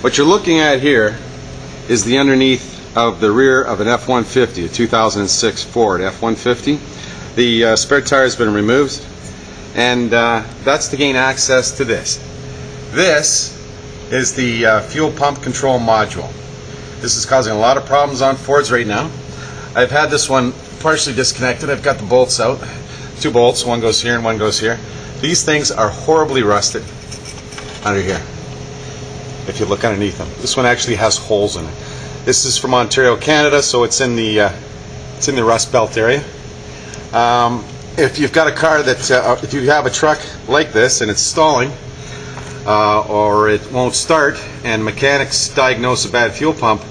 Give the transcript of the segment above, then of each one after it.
What you're looking at here is the underneath of the rear of an F-150, a 2006 Ford F-150. The uh, spare tire has been removed, and uh, that's to gain access to this. This is the uh, fuel pump control module. This is causing a lot of problems on Fords right now. I've had this one partially disconnected. I've got the bolts out. Two bolts, one goes here and one goes here. These things are horribly rusted under here. If you look underneath them. This one actually has holes in it. This is from Ontario, Canada, so it's in the uh, it's in the Rust Belt area. Um, if you've got a car that, uh, if you have a truck like this and it's stalling, uh, or it won't start, and mechanics diagnose a bad fuel pump,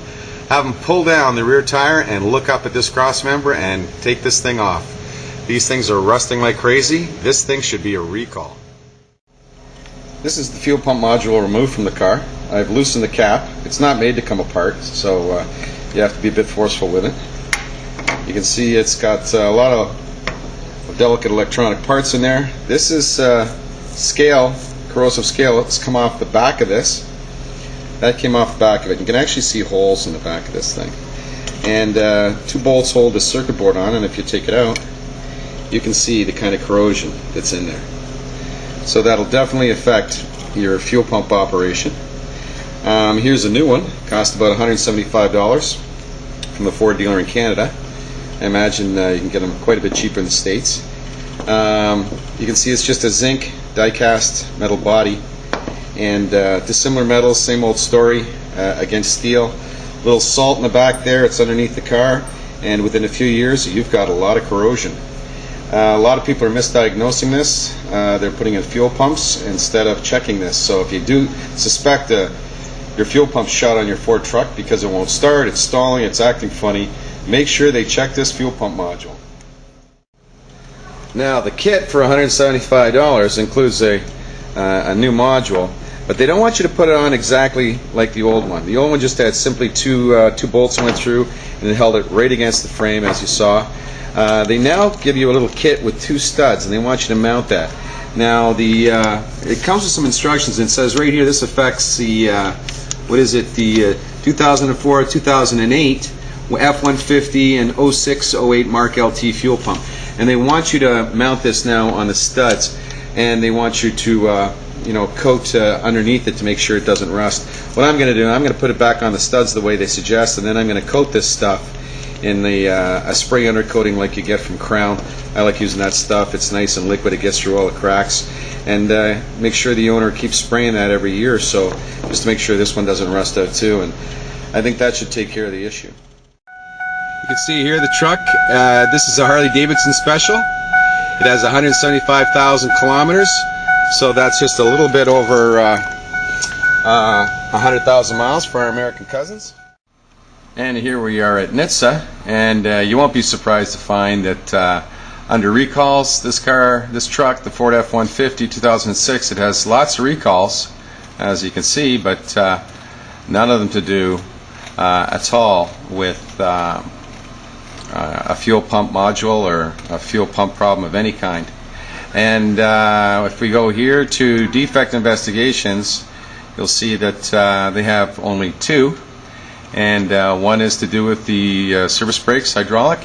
have them pull down the rear tire and look up at this cross member and take this thing off. These things are rusting like crazy. This thing should be a recall. This is the fuel pump module removed from the car. I've loosened the cap. It's not made to come apart, so uh, you have to be a bit forceful with it. You can see it's got uh, a lot of delicate electronic parts in there. This is uh, scale, corrosive scale. It's come off the back of this. That came off the back of it. You can actually see holes in the back of this thing. And uh, two bolts hold the circuit board on, and if you take it out, you can see the kind of corrosion that's in there. So that'll definitely affect your fuel pump operation. Um, here's a new one, cost about $175 from a Ford dealer in Canada. I imagine uh, you can get them quite a bit cheaper in the States. Um, you can see it's just a zinc die-cast metal body and uh, dissimilar metals, same old story uh, against steel. A Little salt in the back there, it's underneath the car and within a few years you've got a lot of corrosion. Uh, a lot of people are misdiagnosing this. Uh, they're putting in fuel pumps instead of checking this. So if you do suspect a, your fuel pump shot on your Ford truck because it won't start, it's stalling, it's acting funny, make sure they check this fuel pump module. Now the kit for $175 includes a, uh, a new module, but they don't want you to put it on exactly like the old one. The old one just had simply two, uh, two bolts went through and it held it right against the frame as you saw. Uh, they now give you a little kit with two studs, and they want you to mount that. Now, the uh, it comes with some instructions, and says right here this affects the uh, what is it? The uh, 2004, 2008 F-150 and 06, 08 Mark LT fuel pump, and they want you to mount this now on the studs, and they want you to uh, you know coat uh, underneath it to make sure it doesn't rust. What I'm going to do, I'm going to put it back on the studs the way they suggest, and then I'm going to coat this stuff in the uh, a spray undercoating like you get from Krown. I like using that stuff. It's nice and liquid. It gets through all the cracks. And uh, make sure the owner keeps spraying that every year or so, just to make sure this one doesn't rust out too. And I think that should take care of the issue. You can see here the truck. Uh, this is a Harley Davidson Special. It has 175,000 kilometers, so that's just a little bit over uh, uh, 100,000 miles for our American cousins. And here we are at NHTSA, and uh, you won't be surprised to find that uh, under recalls, this car, this truck, the Ford F-150 2006, it has lots of recalls, as you can see, but uh, none of them to do uh, at all with uh, uh, a fuel pump module or a fuel pump problem of any kind. And if we go here to defect investigations, you'll see that they have only two and uh, one is to do with the uh, service brakes hydraulic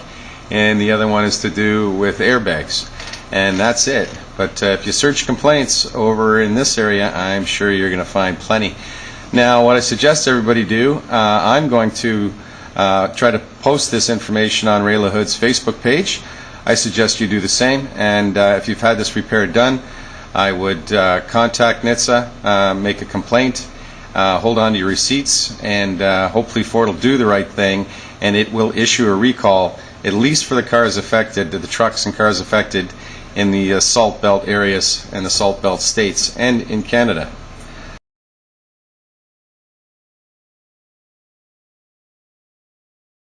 and the other one is to do with airbags. And that's it. But uh, if you search complaints over in this area I'm sure you're gonna find plenty. Now what I suggest everybody do uh, I'm going to uh, try to post this information on Ray LaHood's Facebook page. I suggest you do the same. And uh, if you've had this repair done I would contact NHTSA make a complaint uh, hold on to your receipts, and uh, hopefully Ford will do the right thing, and it will issue a recall, at least for the cars affected, the trucks and cars affected in the uh, Salt Belt areas and the Salt Belt states and in Canada.